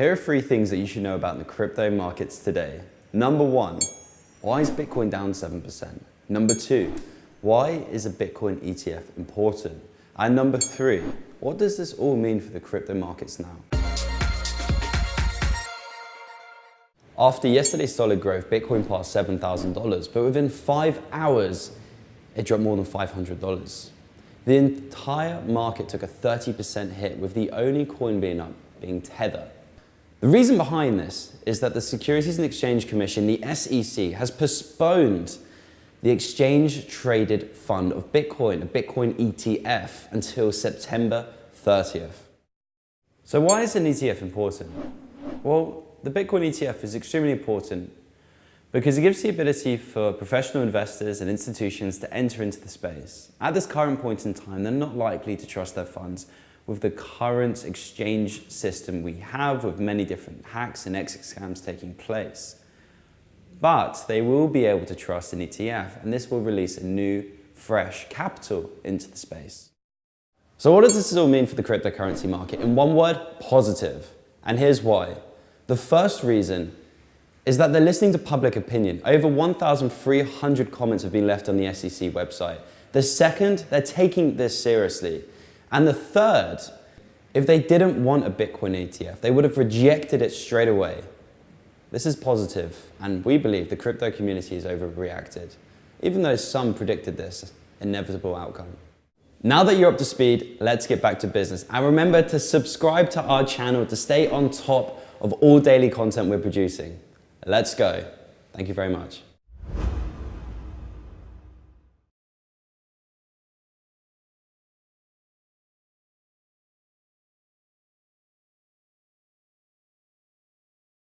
Here are three things that you should know about the crypto markets today. Number one, why is Bitcoin down 7%? Number two, why is a Bitcoin ETF important? And number three, what does this all mean for the crypto markets now? After yesterday's solid growth, Bitcoin passed $7,000, but within five hours, it dropped more than $500. The entire market took a 30% hit, with the only coin being up being Tether. The reason behind this is that the Securities and Exchange Commission, the SEC, has postponed the exchange traded fund of Bitcoin, a Bitcoin ETF, until September 30th. So why is an ETF important? Well, the Bitcoin ETF is extremely important because it gives the ability for professional investors and institutions to enter into the space. At this current point in time, they're not likely to trust their funds with the current exchange system we have with many different hacks and exit scams taking place. But they will be able to trust an ETF and this will release a new, fresh capital into the space. So what does this all mean for the cryptocurrency market? In one word, positive. And here's why. The first reason is that they're listening to public opinion. Over 1,300 comments have been left on the SEC website. The second, they're taking this seriously. And the third, if they didn't want a Bitcoin ETF, they would have rejected it straight away. This is positive, and we believe the crypto community has overreacted, even though some predicted this inevitable outcome. Now that you're up to speed, let's get back to business. And remember to subscribe to our channel to stay on top of all daily content we're producing. Let's go. Thank you very much.